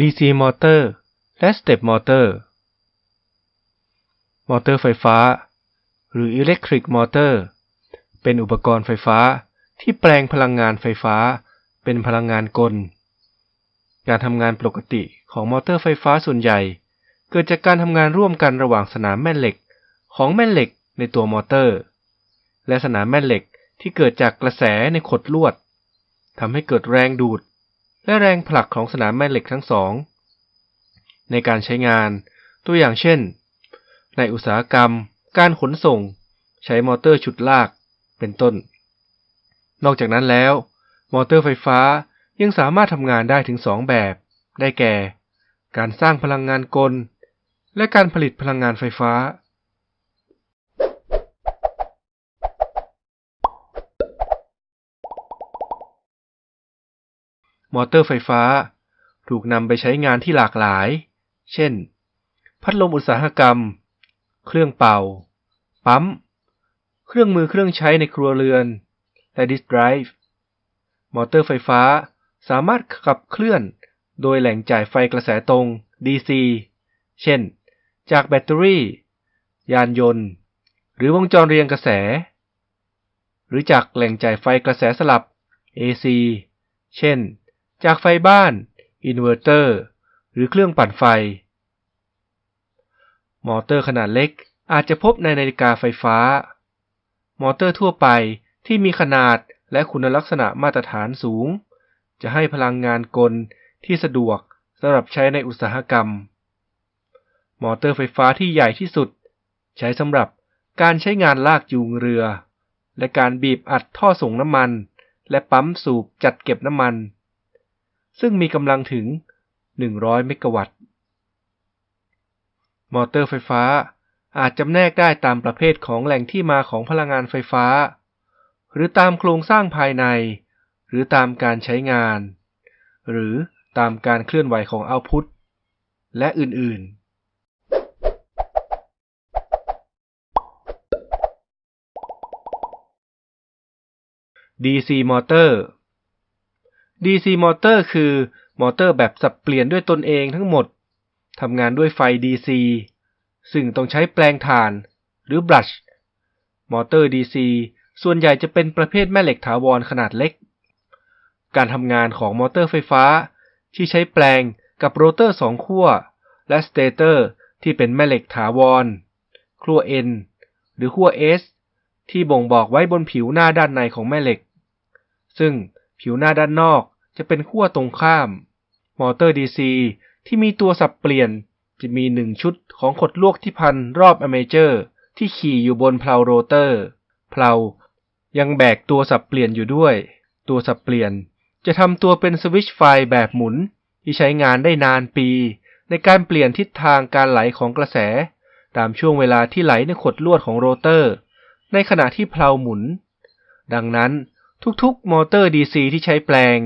DC มอเตอร์ และ Step มอเตอร์ มอเตอร์ไฟฟ้า หรือ Electric Motor เป็นอุปกรณ์ไฟฟ้าที่แปลงพลังงานไฟฟ้า เป็นพลังงานกล การทำงานปกติของมอเตอร์ไฟฟ้าส่วนใหญ่ เกิดจากการทำงานร่วมกันระหว่างสนามแม่เหล็กของแม่เหล็กในตัวมอเตอร์ และสนามแม่เหล็กที่เกิดจากกระแสในขดลวดทำให้เกิดแรงดูด และแรงผลักของสนามแม่เหล็กทั้งสอง ในการใช้งานตัวอย่างเช่น ในอุตสาหกรรม การขนส่ง ใช้มอเตอร์ฉุดลาก เป็นต้น นอกจากนั้นแล้ว มอเตอร์ไฟฟ้ายังสามารถทำงานได้ถึงสองแบบ ได้แก่ การสร้างพลังงานกล และการผลิตพลังงานไฟฟ้า มอเตอร์ไฟฟ้า ถูกนำไปใช้งานที่หลากหลาย เช่น พัดลมอุตสาหกรรม เครื่องเป่า ปั๊ม เครื่องมือเครื่องใช้ในครัวเรือน และ disk drive มอเตอร์ไฟฟ้าสามารถขับเคลื่อนโดยแหล่งจ่ายไฟกระแสตรง DC เช่น จากแบตเตอรี่ ยานยนต์ หรือวงจรเรียงกระแส หรือจากแหล่งจ่ายไฟกระแสสลับ AC เช่น จากไฟบ้าน อินเวอร์เตอร์ หรือเครื่องปั่นไฟ มอเตอร์ขนาดเล็กอาจจะพบในนาฬิกาไฟฟ้า มอเตอร์ทั่วไปที่มีขนาดและคุณลักษณะมาตรฐานสูง จะให้พลังงานกลที่สะดวกสำหรับใช้ในอุตสาหกรรม มอเตอร์ไฟฟ้าที่ใหญ่ที่สุด ใช้สำหรับการใช้งานลากจูงเรือ และการบีบอัดท่อส่งน้ำมัน และปั๊มสูบจัดเก็บน้ำมัน ซึ่งมีกำลังถึง 100 เมกะวัตต์ มอเตอร์ไฟฟ้าอาจจำแนกได้ตามประเภทของแหล่งที่มาของพลังงานไฟฟ้า หรือตามโครงสร้างภายใน หรือตามการใช้งาน หรือตามการเคลื่อนไหวของเอาพุตและอื่นๆ DC มอเตอร์ DC มอเตอร์คือมอเตอร์แบบสับเปลี่ยนด้วยตนเองทั้งหมด ทำงานด้วยไฟ DC ซึ่งต้องใช้แปลงถ่านหรือบลัช มอเตอร์ DC ส่วนใหญ่จะเป็นประเภทแม่เหล็กถาวรขนาดเล็ก การทำงานของมอเตอร์ไฟฟ้า ที่ใช้แปรงกับโรเตอร์สองขั้ว และ stator ที่เป็นแม่เหล็กถาวรขั้ว N หรือขั้ว S ที่บ่งบอกไว้บนผิวหน้าด้านในของแม่เหล็ก ซึ่ง ผิวหน้าด้านนอกจะเป็นขั้วตรงข้าม มอเตอร์ DC ที่มีตัวสับเปลี่ยนจะมีหนึ่งชุดของขดลวดที่พันรอบอเมเจอร์ ที่ขี่อยู่บนเพลาโรเตอร์ เพลายังแบกตัวสับเปลี่ยนอยู่ด้วย ตัวสับเปลี่ยนจะทำตัวเป็นสวิตช์ไฟแบบหมุน ที่ใช้งานได้นานปี ในการเปลี่ยนทิศทางการไหลของกระแส ตามช่วงเวลาที่ไหลในขดลวดของโรเตอร์ ในขณะที่เพลาหมุน ดังนั้น ทุกๆ มอเตอร์ DC ที่ใช้แปลง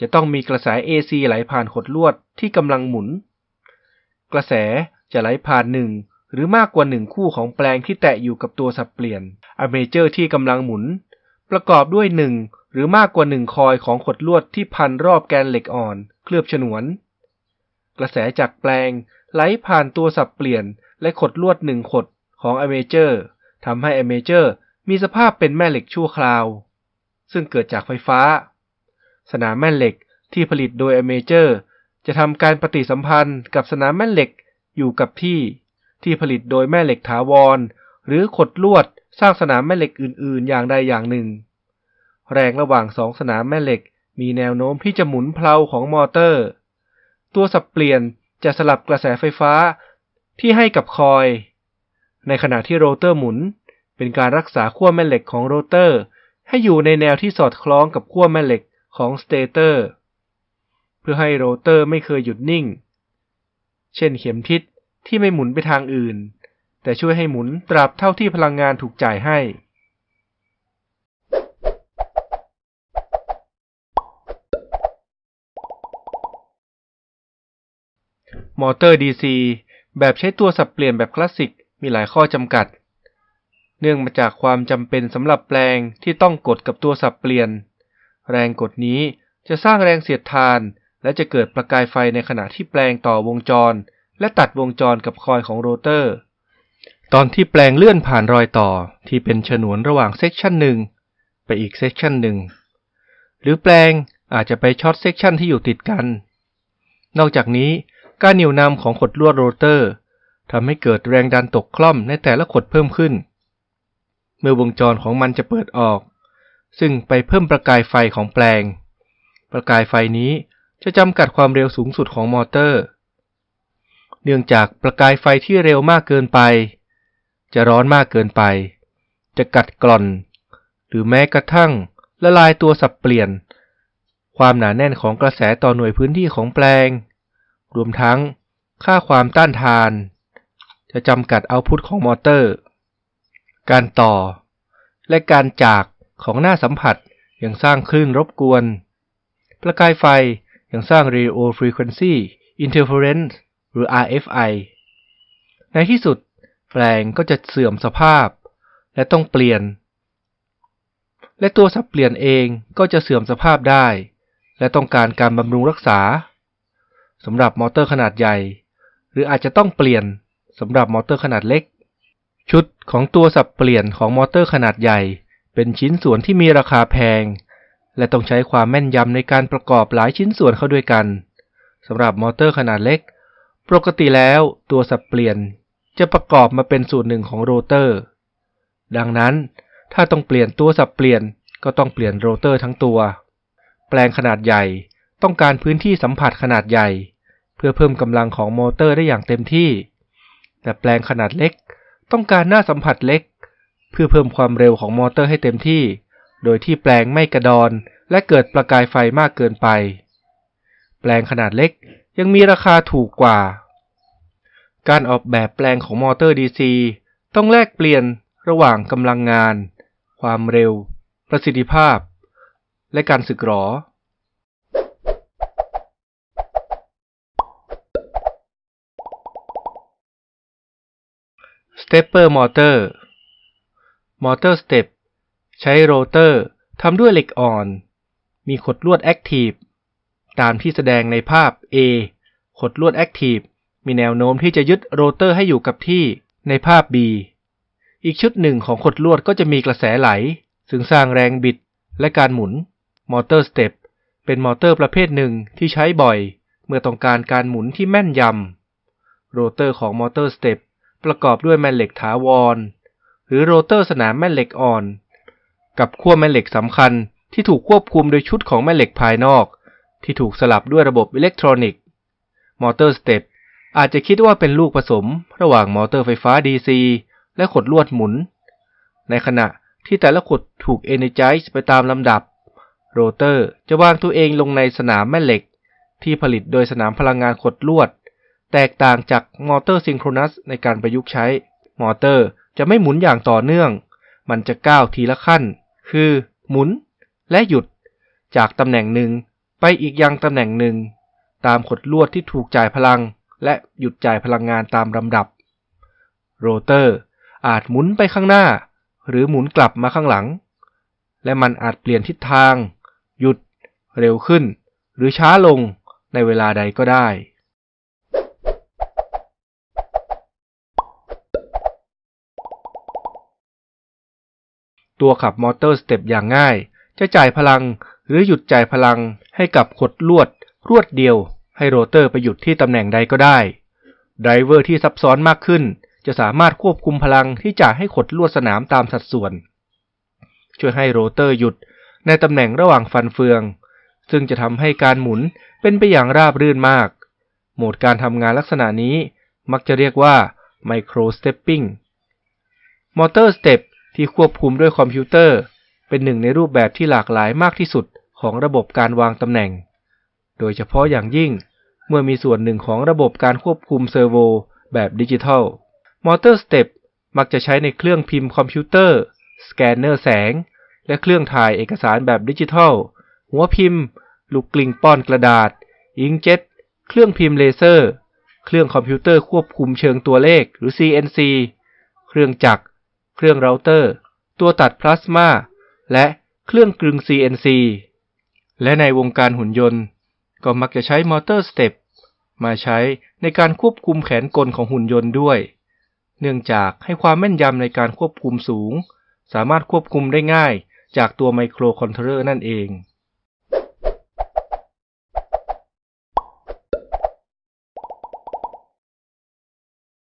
จะต้องมีกระแส AC ไหลผ่านขดลวดที่กำลังหมุน กระแสจะไหลผ่านหนึ่งหรือมากกว่าหนึ่งคู่ของแปรงที่แตะอยู่กับตัวสับเปลี่ยนอเมเจอร์ที่กำลังหมุน ประกอบด้วยหนึ่งหรือมากกว่าหนึ่งคอยของขดลวดที่พันรอบแกนเหล็กอ่อน เคลือบฉนวน กระแสจากแปรงไหลผ่านตัวสับเปลี่ยนและขดลวดหนึ่งขดของ armature ทำให้ armature มีสภาพเป็นแม่เหล็กชั่วคราว ซึ่งเกิดจากไฟฟ้า สนามแม่เหล็กที่ผลิตโดยอเมเจอร์จะทำการปฏิสัมพันธ์กับสนามแม่เหล็กอยู่กับที่ ที่ผลิตโดยแม่เหล็กถาวร หรือขดลวดสร้างสนามแม่เหล็กอื่น ๆ อย่างใดอย่างหนึ่ง แรงระหว่างสองสนามแม่เหล็กมีแนวโน้มที่จะหมุนเพลาของมอเตอร์ ตัวสับเปลี่ยนจะสลับกระแสไฟฟ้าที่ให้กับคอย ในขณะที่โรเตอร์หมุน เป็นการรักษาขั้วแม่เหล็กของโรเตอร์ ให้อยู่ในแนวที่สอดคล้องกับขั้วแม่เหล็กของสเตเตอร์ เพื่อให้โรเตอร์ไม่เคยหยุดนิ่ง เช่นเข็มทิศที่ไม่หมุนไปทางอื่น แต่ช่วยให้หมุนตราบเท่าที่พลังงานถูกจ่ายให้มอเตอร์ DC แบบใช้ตัวสับเปลี่ยนแบบคลาสสิกมีหลายข้อจำกัด เนื่องมาจากความจำเป็นสำหรับแปรงที่ต้องกดกับตัวสับเปลี่ยน แรงกดนี้จะสร้างแรงเสียดทาน และจะเกิดประกายไฟในขณะที่แปรงต่อวงจร และตัดวงจรกับคอยล์ของโรเตอร์ ตอนที่แปรงเลื่อนผ่านรอยต่อที่เป็นฉนวนระหว่าง section หนึ่งไปอีก section หนึ่งหรือแปรงอาจจะไปช็อต section ที่อยู่ติดกัน นอกจากนี้การเหนี่ยวนำของขดลวดโรเตอร์ทำให้เกิดแรงดันตกคร่อมในแต่ละขดเพิ่มขึ้น เมื่อวงจรของมันจะเปิดออก ซึ่งไปเพิ่มประกายไฟของแปลง ประกายไฟนี้จะจำกัดความเร็วสูงสุดของมอเตอร์ เนื่องจากประกายไฟที่เร็วมากเกินไป จะร้อนมากเกินไป จะกัดกร่อน หรือแม้กระทั่งละลายตัวสับเปลี่ยน ความหนาแน่นของกระแสต่อหน่วยพื้นที่ของแปลง รวมทั้งค่าความต้านทาน จะจำกัดเอาพุทของมอเตอร์ การต่อ และการจากของหน้าสัมผัสยังสร้างคลื่นรบกวน ประกายไฟยังสร้าง Radio Frequency Interference หรือ RFI ในที่สุดแปลงก็จะเสื่อมสภาพ และต้องเปลี่ยน และตัวสับเปลี่ยนเองก็จะเสื่อมสภาพได้ และต้องการการบำรุงรักษาสำหรับมอเตอร์ขนาดใหญ่ หรืออาจจะต้องเปลี่ยนสำหรับมอเตอร์ขนาดเล็ก ชุดของตัวสับเปลี่ยนของมอเตอร์ขนาดใหญ่ เป็นชิ้นส่วนที่มีราคาแพง และต้องใช้ความแม่นยำในการประกอบหลายชิ้นส่วนเข้าด้วยกันสำหรับมอเตอร์ขนาดเล็ก ปกติแล้วตัวสับเปลี่ยนจะประกอบมาเป็นส่วนหนึ่งของโรเตอร์ ดังนั้น ถ้าต้องเปลี่ยนตัวสับเปลี่ยนก็ต้องเปลี่ยนโรเตอร์ทั้งตัว แปลงขนาดใหญ่ต้องการพื้นที่สัมผัสขนาดใหญ่ เพื่อเพิ่มกำลังของมอเตอร์ได้อย่างเต็มที่ แต่แปลงขนาดเล็ก ต้องการหน้าสัมผัสเล็ก เพื่อเพิ่มความเร็วของมอเตอร์ให้เต็มที่ โดยที่แปลงไม่กระดอนและเกิดประกายไฟมากเกินไป แปลงขนาดเล็กยังมีราคาถูกกว่า การออกแบบแปลงของมอเตอร์ DC ต้องแลกเปลี่ยนระหว่างกำลังงาน ความเร็ว ประสิทธิภาพ และการสึกหรอ Stepper Motor มอเตอร์สเต็ปใช้โรเตอร์ทำด้วยเหล็กอ่อน มีขดลวด active ตามที่แสดงในภาพ A ขดลวด active มีแนวโน้มที่จะยึดโรเตอร์ให้อยู่กับที่ในภาพ B อีกชุดหนึ่งของขดลวดก็จะมีกระแสไหล ซึ่งสร้างแรงบิดและการหมุนมอเตอร์สเต็ปเป็นมอเตอร์ประเภทหนึ่งที่ใช้บ่อย เมื่อต้องการการหมุนที่แม่นยำโรเตอร์ของมอเตอร์สเต็ป ประกอบด้วยแม่เหล็กถาวร หรือโรเตอร์สนามแม่เหล็กอ่อน กับขั้วแม่เหล็กสำคัญที่ถูกควบคุมโดยชุดของแม่เหล็กภายนอก ที่ถูกสลับด้วยระบบอิเล็กทรอนิกส์มอเตอร์สเต็ปอาจจะคิดว่าเป็นลูกผสม ระหว่างมอเตอร์ไฟฟ้า DC และขดลวดหมุน ในขณะที่แต่ละขดถูก energize ไปตามลำดับ โรเตอร์จะวางตัวเองลงในสนามแม่เหล็ก ที่ผลิตโดยสนามพลังงานขดลวด แตกต่างจากมอเตอร์ซิงโครนัสในการประยุกต์ใช้ มอเตอร์จะไม่หมุนอย่างต่อเนื่อง มันจะก้าวทีละขั้น คือ หมุนและหยุด จากตำแหน่งหนึ่งไปอีกยังตำแหน่งหนึ่ง ตามขดลวดที่ถูกจ่ายพลัง และหยุดจ่ายพลังงานตามลำดับ โรเตอร์อาจหมุนไปข้างหน้า หรือหมุนกลับมาข้างหลัง และมันอาจเปลี่ยนทิศทาง หยุด เร็วขึ้น หรือช้าลงในเวลาใดก็ได้ ตัวขับมอเตอร์สเต็ปอย่างง่าย จะจ่ายพลังหรือหยุดจ่ายพลังให้กับขดลวด รวดเดียว ให้โรเตอร์ไปหยุดที่ตำแหน่งใดก็ได้ไดรเวอร์ที่ซับซ้อนมากขึ้น จะสามารถควบคุมพลังที่จ่ายให้ขดลวดสนามตามสัดส่วน ช่วยให้โรเตอร์หยุดในตำแหน่งระหว่างฟันเฟือง ซึ่งจะทำให้การหมุนเป็นไปอย่างราบรื่นมาก โหมดการทำงานลักษณะนี้มักจะเรียกว่า Micro Stepping มอเตอร์สเต็ป ที่ควบคุมด้วยคอมพิวเตอร์ เป็นหนึ่งในรูปแบบที่หลากหลายมากที่สุดของระบบการวางตำแหน่ง โดยเฉพาะอย่างยิ่งเมื่อมีส่วนหนึ่งของระบบการควบคุมเซอร์โวแบบดิจิทัล มอเตอร์สเต็ปมักจะใช้ในเครื่องพิมพ์คอมพิวเตอร์ สแกนเนอร์แสง และเครื่องถ่ายเอกสารแบบดิจิทัล หัวพิมพ์ ลูกกลิ้งป้อนกระดาษ อิงค์เจ็ต เครื่องพิมพ์เลเซอร์ เครื่องคอมพิวเตอร์ควบคุมเชิงตัวเลขหรือ CNC เครื่องจักร เครื่องเราเตอร์ ตัวตัดพลาสมาและเครื่องกลึง CNC และในวงการหุ่นยนต์ ก็มักจะใช้มอเตอร์สเต็ปมาใช้ในการควบคุมแขนกลของหุ่นยนต์ด้วย เนื่องจากให้ความแม่นยำในการควบคุมสูง สามารถควบคุมได้ง่ายจากตัวไมโครคอนโทรลเลอร์นั่นเอง